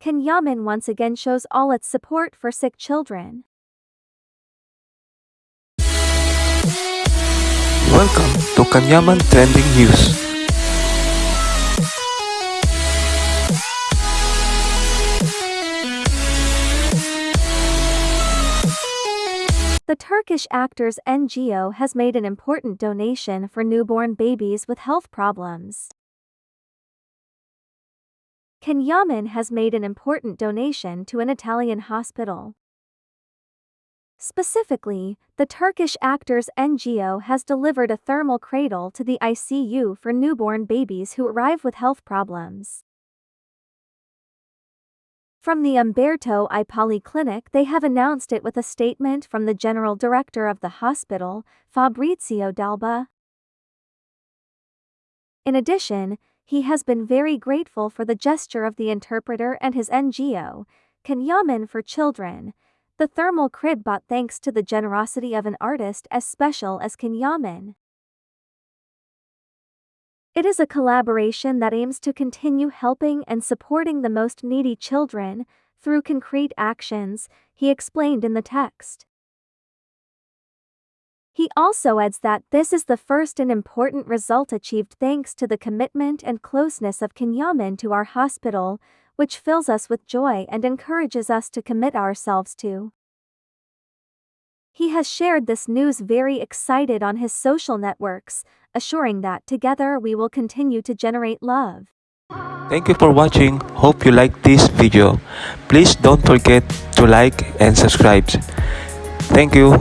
Can Yaman once again shows all its support for sick children. Welcome to Can Yaman Trending News. The Turkish Actors NGO has made an important donation for newborn babies with health problems. Can Yaman has made an important donation to an Italian hospital. Specifically, the Turkish Actors NGO has delivered a thermal cradle to the ICU for newborn babies who arrive with health problems. From the Umberto I Polyclinic they have announced it with a statement from the general director of the hospital, Fabrizio d'Alba. In addition, he has been very grateful for the gesture of the interpreter and his NGO, Can Yaman for Children, the thermal crib bought thanks to the generosity of an artist as special as Can Yaman. It is a collaboration that aims to continue helping and supporting the most needy children through concrete actions, he explained in the text. He also adds that this is the first and important result achieved thanks to the commitment and closeness of Can Yaman to our hospital, which fills us with joy and encourages us to commit ourselves to. He has shared this news very excited on his social networks, assuring that together we will continue to generate love. Thank you for watching. Hope you like this video. Please don't forget to like and subscribe. Thank you.